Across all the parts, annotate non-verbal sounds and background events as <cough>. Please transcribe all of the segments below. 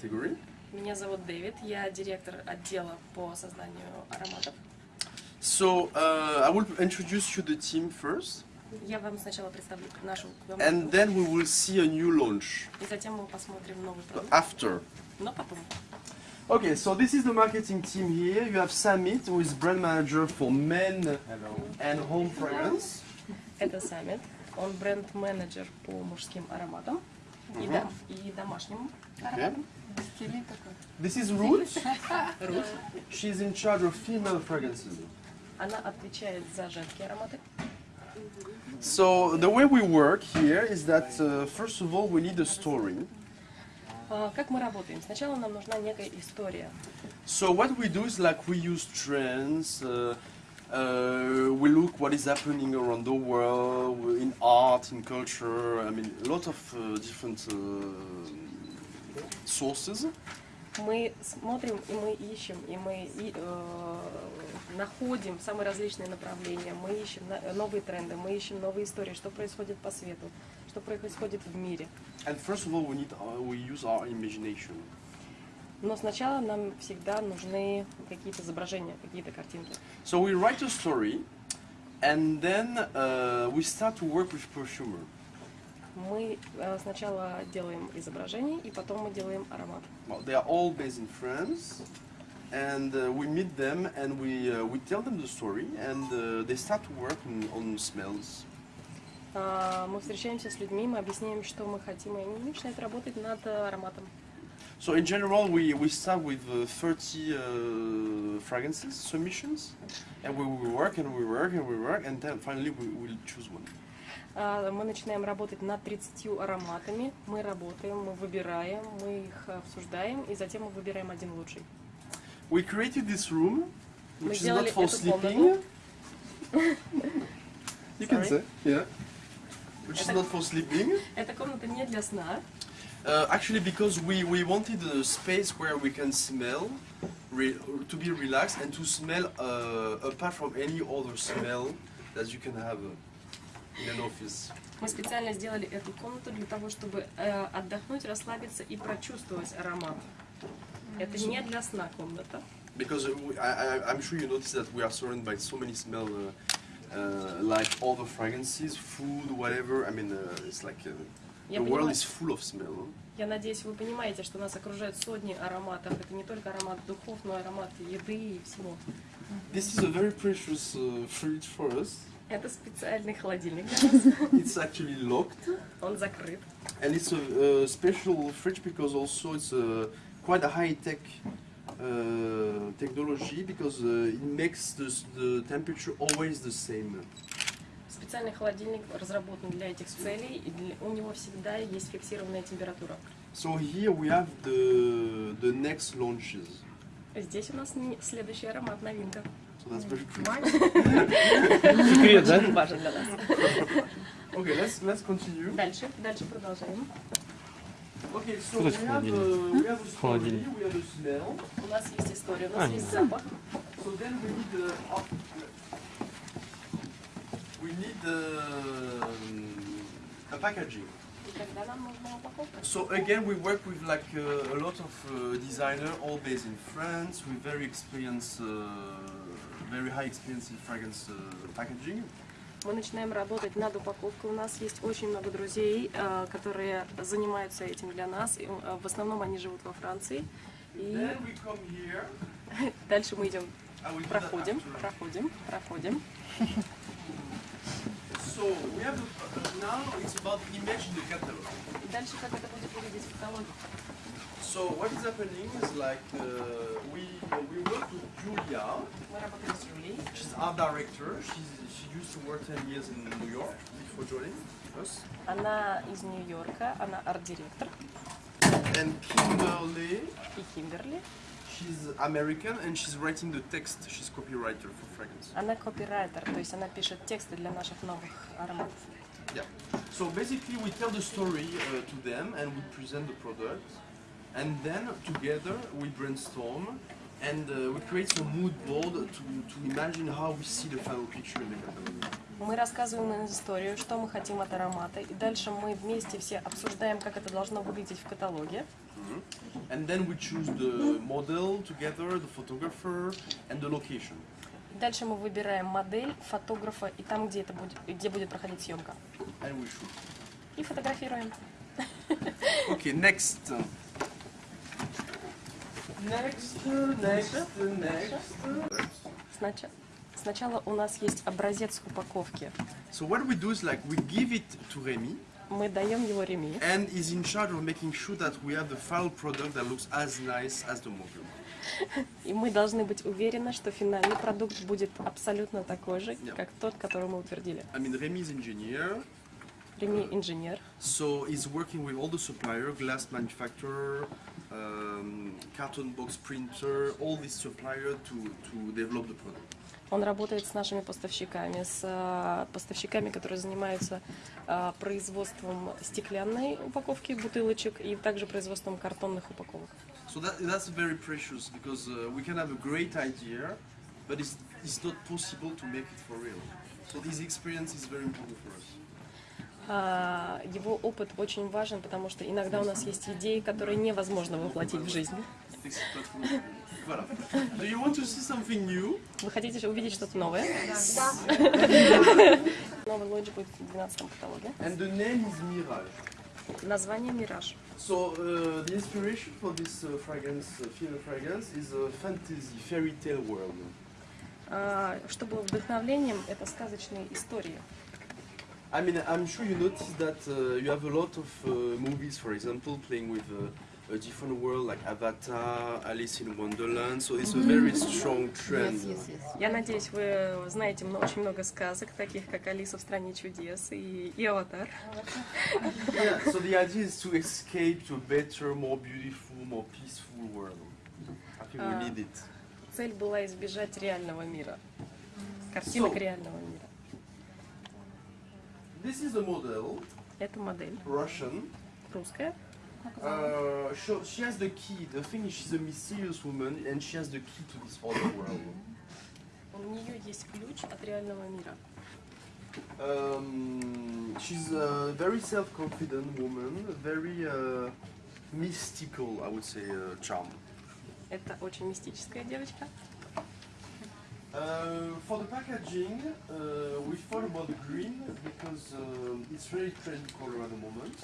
category. Меня зовут Дэвид, я директор отдела по созданию ароматов. So uh, I will introduce you the team first, Я вам сначала представлю нашу and команду, then we will see a new launch и затем мы посмотрим новый продукт. after. Но потом. Okay, so this is the marketing team here. You have Samit, who is brand manager for men and home fragrance. Это Саммит, он бренд-менеджер по мужским ароматам и, дом- и домашним Okay. ароматам. This is Ruth. She's in charge of female fragrances. Она отвечает за женские ароматы. So the way we work here is that uh, first of all we need a story. А, Как мы работаем? Сначала нам нужна некая история. So what we do is like we use trends. Uh, uh, we look what is happening around the world in art, in culture. I mean, a lot of uh, different uh, sources. Мы смотрим и мы ищем, и мы и, э, находим самые различные направления, мы ищем новые тренды, мы ищем новые истории, что происходит по свету, что происходит в мире. And first of all, we need uh, we use our imagination. Но сначала нам всегда нужны какие-то изображения, какие-то картинки. So we write a story, and then uh, we start to work with perfumer. Мы э, сначала делаем изображение, и потом мы делаем аромат. Well, they are all based in France, and uh, we meet them and we uh, we tell them the story, and uh, they start to work on, on smells. А, Мы встречаемся с людьми, мы объясняем, что мы хотим, и они начинают работать над э, ароматом. So in general, we, we start with uh, 30 uh, fragrances, submissions, and we, we work and we work and we work, and then finally we will choose one. А, Мы начинаем работать над 30 ароматами. Мы работаем, мы выбираем, мы их обсуждаем, и затем мы выбираем один лучший. We created this room, Мы which is not for sleeping. комнату. You can say, yeah. Which is not for sleeping. Эта комната не для сна. Uh, actually, because we, we wanted a space where we can smell, re, to be relaxed, and to smell uh, apart from any other smell that you can have uh, in an office. Мы специально сделали эту комнату для того, чтобы э, отдохнуть, расслабиться и прочувствовать аромат. Это не для сна комната. Because uh, I, I, I'm sure you noticed that we are surrounded by so many smells, uh, uh, like all the fragrances, food, whatever. I mean, uh, it's like uh, the world is full of smell. я надеюсь, вы понимаете, что нас окружают сотни ароматов. Это не только аромат духов, но и аромат еды и всего. This is a very precious uh, fridge for us. Это специальный холодильник. It's actually locked. Он закрыт. And it's a, uh special fridge because also it's a, quite a high-tech uh, technology because uh, it makes the, the temperature always the same. Специальный холодильник разработан для этих целей, и для- у него всегда есть фиксированная температура. So here we have the, the next launches. Здесь у нас следующий аромат, новинка. So that's very cool. Секрет, да? Важен для нас. Okay, let's, let's continue. Дальше, дальше продолжаем. Okay, so Что we значит have, холодильник? uh, we have a story, Холодильник. we have a smell. У нас есть история, у нас А, есть нет. запах. So then we need the we need um, a packaging. И тогда нам нужна упаковка. So again, we work with like uh, a lot of uh, designer, all based in France, with very experienced, uh, very high in fragrance uh, packaging. Мы начинаем работать над упаковкой. У нас есть очень много друзей, э, которые занимаются этим для нас. Э, В основном они живут во Франции. И <laughs> дальше мы идем, проходим, проходим, проходим. <laughs> So we have the, now it's about the image in the catalog. И дальше как это будет выглядеть в каталоге. So what is happening is like uh, we we work with Julia. Мы работаем с Юлией. She's art director. She's, she used to work 10 years in New York before joining us. Она из Нью-Йорка, она арт-директор. And Kimberly, И Кимберли. she's American and she's writing the text. She's copywriter for fragrance. Она копирайтер, то есть она пишет тексты для наших новых ароматов. Yeah. So basically, we tell the story uh, to them and we present the product, And then together we brainstorm And uh, we create some mood board to, to imagine how we see the final picture in the catalog. Мы рассказываем им историю, что мы хотим от аромата, и дальше мы вместе все обсуждаем, как это должно выглядеть в каталоге. And then we choose the model together, the photographer, and the location. Дальше мы выбираем модель, фотографа и там, где, это будет, где будет проходить съемка. And we shoot. И фотографируем. Okay, next. Next, next, next. Сначала, сначала у нас есть образец упаковки. So what we do is like we give it to Remy, Мы даем его Реми, and is in charge of making sure that we have the final product that looks as nice as the model. и мы должны быть уверены, что финальный продукт будет абсолютно такой же, Yeah. как тот, который мы утвердили. I mean, Remy is engineer, Реми инженер, so he's working with all the supplier, glass manufacturer, um, carton box printer, all these supplier to, to develop the product. Он работает с нашими поставщиками, с э, поставщиками, которые занимаются э, производством стеклянной упаковки бутылочек и также производством картонных упаковок. So that, that's very precious because uh, we can have a great idea, but it's, it's not possible to make it for real. So this experience is very important for us. А, Его опыт очень важен, потому что иногда у нас есть идеи, которые невозможно воплотить в жизнь. This is not really- Voilà. Do you want to see something new? Вы хотите увидеть что-то новое? Новый лонч будет в 12 каталоге. And the name is Mirage. Название «Мираж». So uh, the inspiration for this uh, fragrance, uh, female fragrance, is a fantasy fairy tale world. А, Что было вдохновлением, это сказочные истории. I mean, I'm sure you noticed that uh, you have a lot of uh, movies, for example, playing with uh, a different world like Avatar, Alice in Wonderland. So it's a very strong trend. Я надеюсь, вы знаете мно- очень много сказок, таких как «Алиса в стране чудес» и, и «Аватар». Yeah, so the idea is to escape to a better, more beautiful, more peaceful world. I think we Ah. need it. Цель была избежать реального мира. Картинок So- реального мира. This is a model, Это модель Russian. русская. Uh, so she has the key. The thing is, she's a mysterious woman, and she has the key to this other world. У нее есть ключ от реального мира. Um, she's a very self-confident woman, very uh, mystical, I would say, uh, charm. Это очень мистическая девочка. Uh, for the packaging, uh, we thought about the green because uh, it's very trendy color at the moment.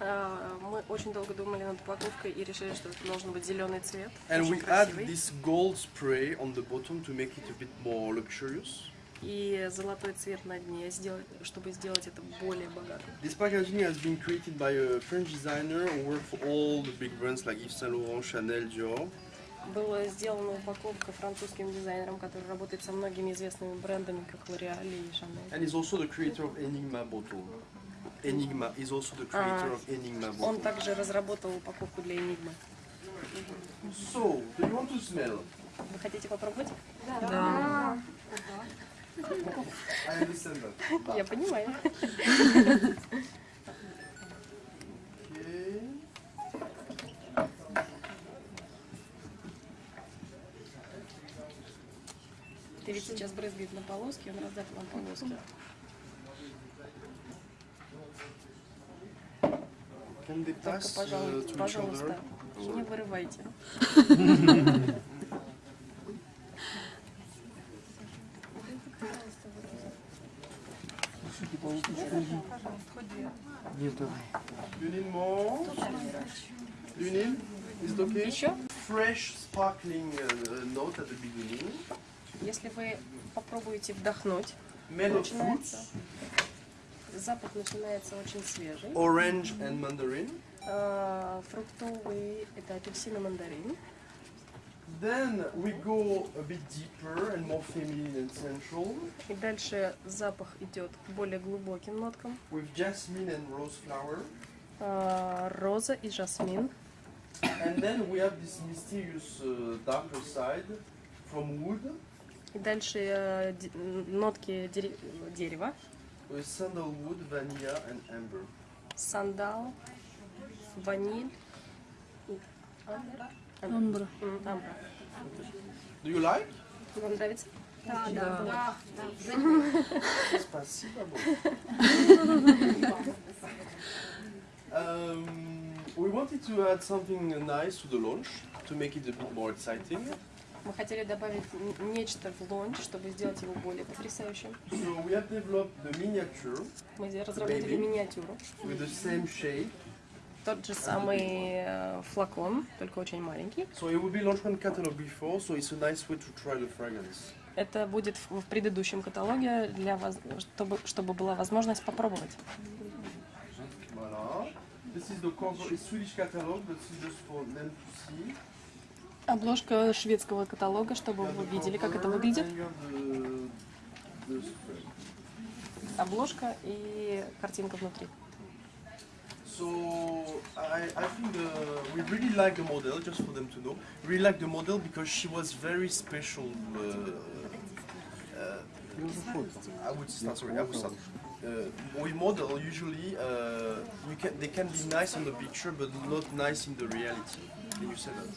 А, Мы очень долго думали над упаковкой и решили, что это должен быть зеленый цвет. And очень we add красивый. this gold spray on the bottom to make it a bit more luxurious. И золотой цвет на дне, сделать, чтобы сделать это более богатым. This packaging has been created by a French designer who worked for all the big brands like Yves Saint Laurent, Chanel, Dior. Была сделана упаковка французским дизайнером, который работает со многими известными брендами, как L'Oréal и Chanel. And he's also the creator of Enigma bottle. Enigma is also the creator Ah. of Enigma Он bottle. также разработал упаковку для Enigma. So, do you want to smell? Вы хотите попробовать? I understand that. Я понимаю. <laughs> на полоски, он раздает вам полоски. Только, uh, пожалуйста, пожалуйста, не вырывайте. Need? Is it okay? Еще? Fresh, sparkling uh, note at the beginning. Если вы попробуете вдохнуть, начинается, запах начинается очень свежий. orange and mandarin. А, фруктовый – это апельсин и мандарин. Then we go a bit deeper and more feminine and sensual И дальше запах идет к более глубоким ноткам. with jasmine and rose flower. А, роза и жасмин. And then we have this mysterious uh, darker side from wood И дальше э, нотки дере- дерева. with sandalwood, vanilla and amber. Сандал, ваниль и Амбра. М, Амбра. Do you like? Вам нравится? Спасибо. um, we wanted to add something nice to the launch to make it a bit more exciting. Мы хотели добавить нечто в лонч, чтобы сделать его более потрясающим. So we have developed the miniature Мы разработали миниатюру. with the same shape. Тот же самый э, флакон, только очень маленький. So it will be launched catalog before, so it's a nice way to try the fragrance. Это будет в предыдущем каталоге, для воз- чтобы, чтобы была возможность попробовать. Voilà. This is the cover, it's Swedish catalog, but it's just for them to see. Обложка шведского каталога, чтобы вы the видели, как это выглядит. Обложка и картинка внутри. So I, I think uh, we really like the model, just for them to know. We really like the model because she was very special. Uh, uh, I would start. Sorry, I would start. Uh, with model, usually uh, you can they can be nice on the picture, but not nice in the reality. Can you say that?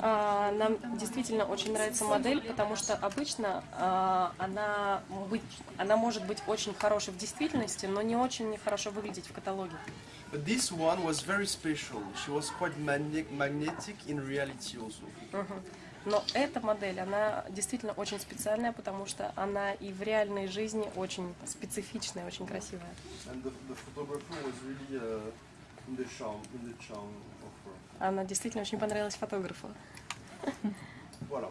А, Нам действительно очень нравится модель, потому что обычно а, она, быть, она может быть очень хорошей в действительности, но не очень хорошо выглядеть в каталоге. But this one was very special. She was quite magnet magnetic in reality also. Мгм. Но эта модель, она действительно очень специальная, потому что она и в реальной жизни очень специфичная, очень красивая. Uh. Она действительно очень понравилась фотографу. Voilà.